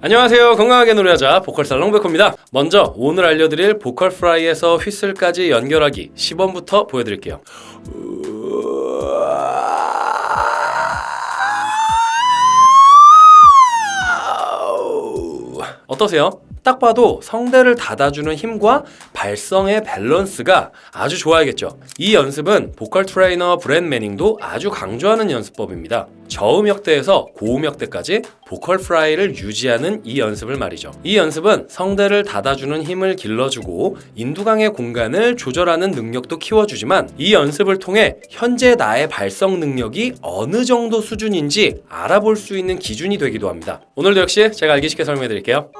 안녕하세요. 건강하게 노래하자 보컬 살롱 백호입니다. 먼저 오늘 알려드릴 vocal fry에서 휘슬까지 연결하기 시연부터 보여드릴게요. 어떠세요? 딱 봐도 성대를 닫아주는 힘과 발성의 밸런스가 아주 좋아야겠죠. 이 연습은 보컬 트레이너 브렛 매닝도 아주 강조하는 연습법입니다. 저음역대에서 고음역대까지 vocal fry를 유지하는 이 연습을 말이죠. 이 연습은 성대를 닫아주는 힘을 길러주고 인두강의 공간을 조절하는 능력도 키워주지만 이 연습을 통해 현재 나의 발성 능력이 어느 정도 수준인지 알아볼 수 있는 기준이 되기도 합니다. 오늘도 역시 제가 알기 쉽게 설명해 드릴게요.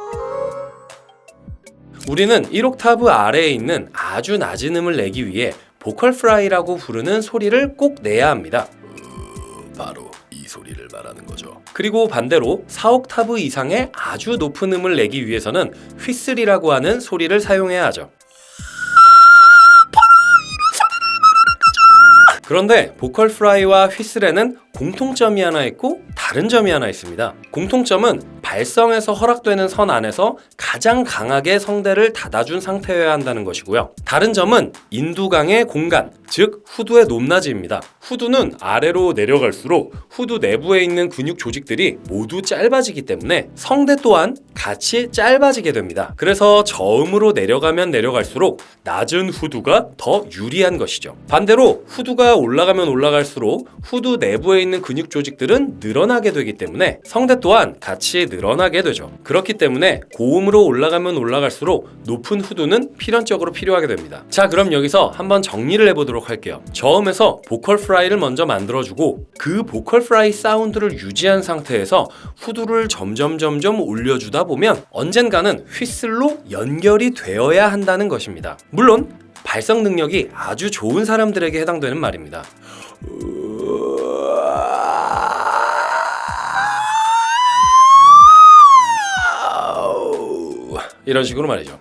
우리는 1옥타브 아래에 있는 아주 낮은 음을 내기 위해 vocal fry라고 부르는 소리를 꼭 내야 합니다. 바로 이 소리를 말하는 거죠. 그리고 반대로 4옥타브 이상의 아주 높은 음을 내기 위해서는 휘슬이라고 하는 소리를 사용해야 하죠. 그런데 보컬 프라이와 휘슬에는 공통점이 하나 있고 다른 점이 하나 있습니다. 공통점은 발성에서 허락되는 선 안에서 가장 강하게 성대를 닫아준 상태여야 한다는 것이고요. 다른 점은 인두강의 공간, 즉 후두의 높낮이입니다. 후두는 아래로 내려갈수록 후두 내부에 있는 근육 조직들이 모두 짧아지기 때문에 성대 또한 같이 짧아지게 됩니다. 그래서 저음으로 내려가면 내려갈수록 낮은 후두가 더 유리한 것이죠. 반대로 후두가 올라가면 올라갈수록 후두 내부에 있는 근육 조직들은 늘어나게 되기 때문에 성대 또한 같이 늘어나게 되죠. 그렇기 때문에 고음으로 올라가면 올라갈수록 높은 후두는 필연적으로 필요하게 됩니다. 자, 그럼 여기서 한번 정리를 해보도록 할게요. 저음에서 보컬 프라이를 먼저 만들어주고 그 보컬 프라이 사운드를 유지한 상태에서 후두를 점점 점점 올려주다 보면 언젠가는 휘슬로 연결이 되어야 한다는 것입니다. 물론 발성 능력이 아주 좋은 사람들에게 해당되는 말입니다. 이런 식으로 말이죠.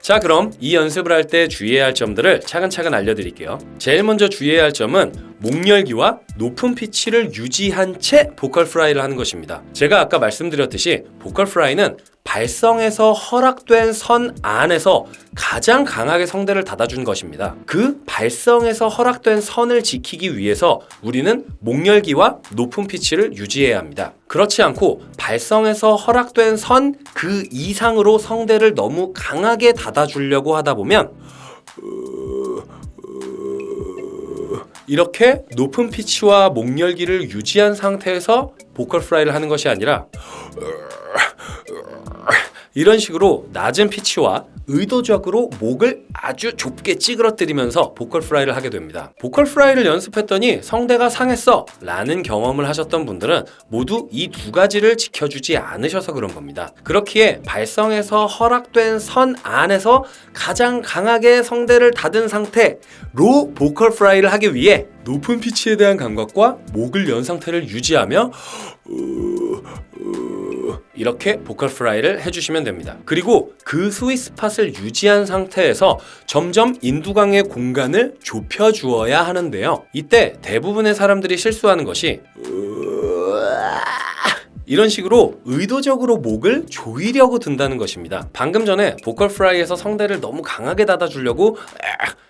자 그럼 이 연습을 할 때 주의해야 할 점들을 차근차근 알려드릴게요. 제일 먼저 주의해야 할 점은 목 열기와 높은 피치를 유지한 채 vocal fry를 하는 것입니다. 제가 아까 말씀드렸듯이 vocal fry는 발성에서 허락된 선 안에서 가장 강하게 성대를 닫아준 것입니다. 그 발성에서 허락된 선을 지키기 위해서 우리는 목 열기와 높은 피치를 유지해야 합니다. 그렇지 않고 발성에서 허락된 선 그 이상으로 성대를 너무 강하게 닫아주려고 하다 보면 이렇게 높은 피치와 목 열기를 유지한 상태에서 vocal fry를 하는 것이 아니라 이런 식으로 낮은 피치와 의도적으로 목을 아주 좁게 찌그러뜨리면서 vocal fry를 하게 됩니다. vocal fry를 연습했더니 성대가 상했어 라는 경험을 하셨던 분들은 모두 이 두 가지를 지켜주지 않으셔서 그런 겁니다. 그렇기에 발성에서 허락된 선 안에서 가장 강하게 성대를 닫은 상태로 vocal fry를 하기 위해 높은 피치에 대한 감각과 목을 연 상태를 유지하며 이렇게 vocal fry를 해주시면 됩니다. 그리고 그 스윗 스팟을 유지한 상태에서 점점 인두강의 공간을 좁혀주어야 하는데요. 이때 대부분의 사람들이 실수하는 것이 이런 식으로 의도적으로 목을 조이려고 든다는 것입니다. 방금 전에 vocal fry에서 성대를 너무 강하게 닫아주려고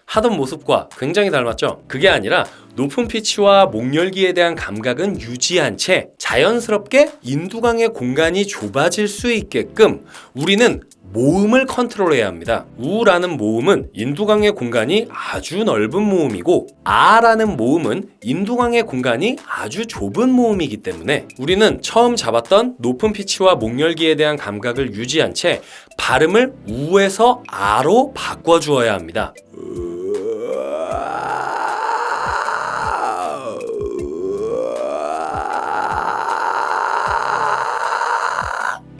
하던 모습과 굉장히 닮았죠? 그게 아니라 높은 피치와 목 열기에 대한 감각은 유지한 채 자연스럽게 인두강의 공간이 좁아질 수 있게끔 우리는 모음을 컨트롤해야 합니다. 우라는 모음은 인두강의 공간이 아주 넓은 모음이고 아라는 모음은 인두강의 공간이 아주 좁은 모음이기 때문에 우리는 처음 잡았던 높은 피치와 목 열기에 대한 감각을 유지한 채 발음을 우에서 아로 바꿔주어야 합니다.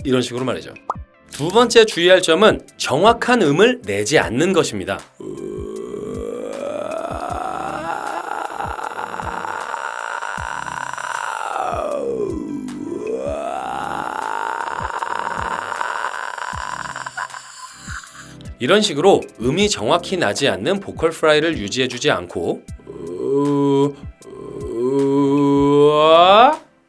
이런 식으로 말이죠. 두 번째 주의할 점은 정확한 음을 내지 않는 것입니다. 이런 식으로 음이 정확히 나지 않는 vocal fry를 유지해주지 않고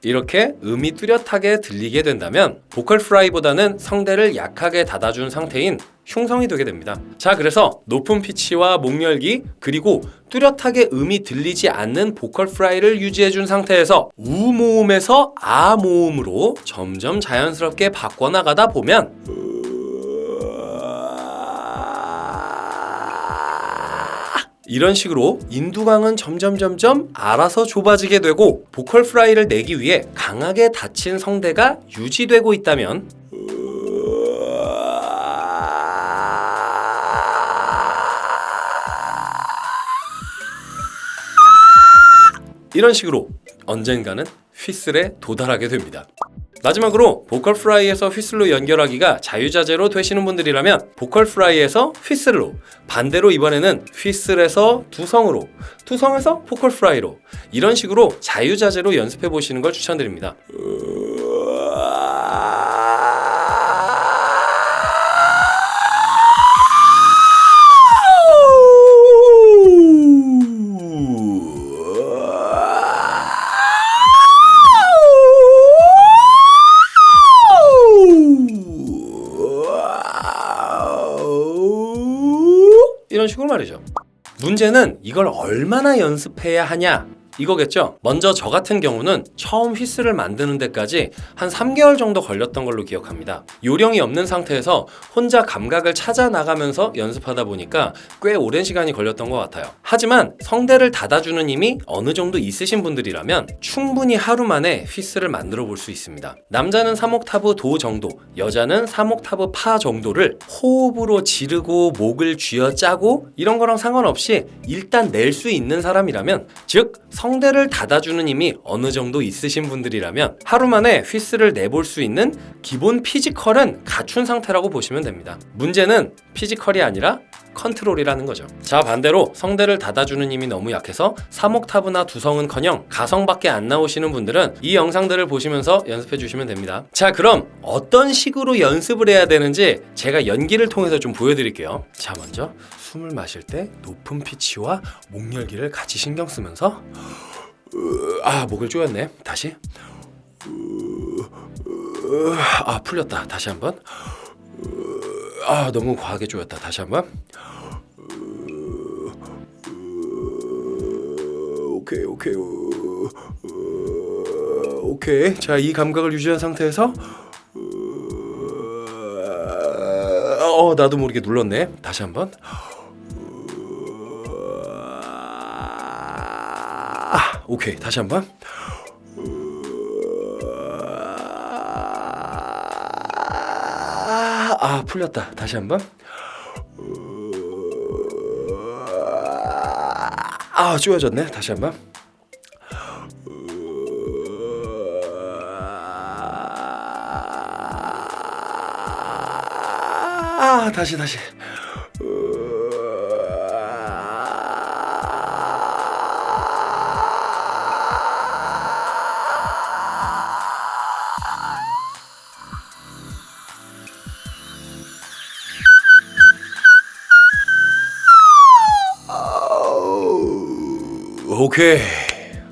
이렇게 음이 뚜렷하게 들리게 된다면 vocal fry보다는 성대를 약하게 닫아준 상태인 흉성이 되게 됩니다. 자, 그래서 높은 피치와 목 열기 그리고 뚜렷하게 음이 들리지 않는 vocal fry를 유지해준 상태에서 우 모음에서 아 모음으로 점점 자연스럽게 바꿔나가다 보면 이런 식으로 인두강은 점점 점점 알아서 좁아지게 되고 vocal fry를 내기 위해 강하게 닫힌 성대가 유지되고 있다면 이런 식으로 언젠가는 휘슬에 도달하게 됩니다. 마지막으로 vocal fry에서 휘슬로 연결하기가 자유자재로 되시는 분들이라면 vocal fry에서 휘슬로 반대로 이번에는 휘슬에서 두성으로 두성에서 보컬 프라이로 이런 식으로 자유자재로 연습해 보시는 걸 추천드립니다. 문제는 이걸 얼마나 연습해야 하냐 이거겠죠. 먼저 저 같은 경우는 처음 휘스를 만드는 데까지 한 3개월 정도 걸렸던 걸로 기억합니다. 요령이 없는 상태에서 혼자 감각을 찾아 나가면서 연습하다 보니까 꽤 오랜 시간이 걸렸던 것 같아요. 하지만 성대를 닫아주는 힘이 어느 정도 있으신 분들이라면 충분히 하루 만에 휘스를 만들어 볼 수 있습니다. 남자는 3옥타브 도 정도, 여자는 3옥타브 파 정도를 호흡으로 지르고 목을 쥐어 짜고 이런 거랑 상관없이 일단 낼 수 있는 사람이라면 즉 성 대를 닫아주는 힘이 어느 정도 있으신 분들이라면 하루 만에 휘스를 내볼 수 있는 기본 physical은 갖춘 상태라고 보시면 됩니다. 문제는 physical이 아니라 컨트롤이라는 거죠. 자 반대로 성대를 닫아주는 힘이 너무 약해서 3옥타브나 두성은커녕 가성밖에 안 나오시는 분들은 이 영상들을 보시면서 연습해 주시면 됩니다. 자 그럼 어떤 식으로 연습을 해야 되는지 제가 연기를 통해서 좀 보여드릴게요. 자 먼저 숨을 마실 때 높은 피치와 목 열기를 같이 신경 쓰면서 아 목을 조였네. 다시 아 풀렸다. 다시 한번 아 너무 과하게 조였다. 다시 한번 오케이. 오케이 오케이. 자 이 감각을 유지한 상태에서 어 나도 모르게 눌렀네. 다시 한번. 아, 오케이. 다시 한번. 아 풀렸다. 다시 한번. 아 쪼여졌네. 다시 한번 아 다시 다시 오케이.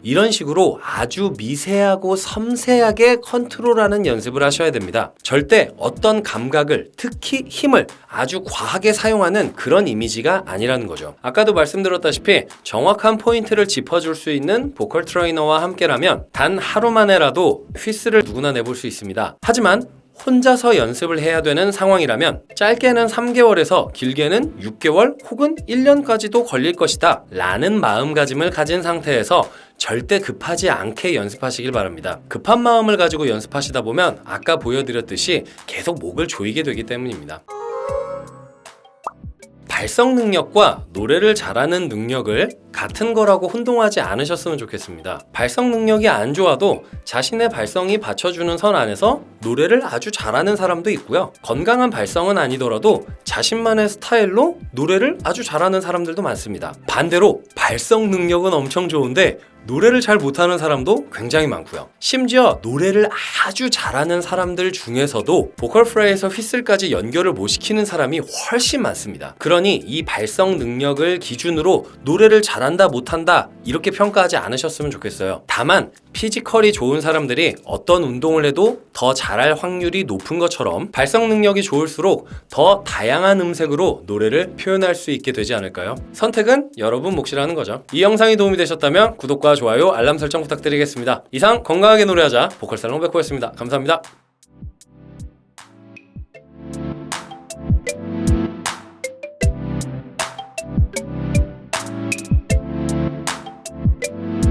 이런 식으로 아주 미세하고 섬세하게 컨트롤하는 연습을 하셔야 됩니다. 절대 어떤 감각을, 특히 힘을 아주 과하게 사용하는 그런 이미지가 아니라는 거죠. 아까도 말씀드렸다시피 정확한 포인트를 짚어줄 수 있는 보컬 트레이너와 함께라면 단 하루 만에라도 휘스를 누구나 내볼 수 있습니다. 하지만 혼자서 연습을 해야 되는 상황이라면 짧게는 3개월에서 길게는 6개월 혹은 1년까지도 걸릴 것이다 라는 마음가짐을 가진 상태에서 절대 급하지 않게 연습하시길 바랍니다. 급한 마음을 가지고 연습하시다 보면 아까 보여드렸듯이 계속 목을 조이게 되기 때문입니다. 발성 능력과 노래를 잘하는 능력을 같은 거라고 혼동하지 않으셨으면 좋겠습니다. 발성 능력이 안 좋아도 자신의 발성이 받쳐주는 선 안에서 노래를 아주 잘하는 사람도 있고요. 건강한 발성은 아니더라도 자신만의 스타일로 노래를 아주 잘하는 사람들도 많습니다. 반대로 발성 능력은 엄청 좋은데 노래를 잘 못하는 사람도 굉장히 많고요. 심지어 노래를 아주 잘하는 사람들 중에서도 보컬 프라이에서 휘슬까지 연결을 못 시키는 사람이 훨씬 많습니다. 그러니 이 발성 능력을 기준으로 노래를 잘한다 못한다 이렇게 평가하지 않으셨으면 좋겠어요. 다만 피지컬이 좋은 사람들이 어떤 운동을 해도 더 잘할 확률이 높은 것처럼 발성 능력이 좋을수록 더 다양한 음색으로 노래를 표현할 수 있게 되지 않을까요? 선택은 여러분 몫이라는 거죠. 이 영상이 도움이 되셨다면 구독과 좋아요, 알람 설정 부탁드리겠습니다. 이상 건강하게 노래하자 보컬 살롱 백호였습니다. 감사합니다.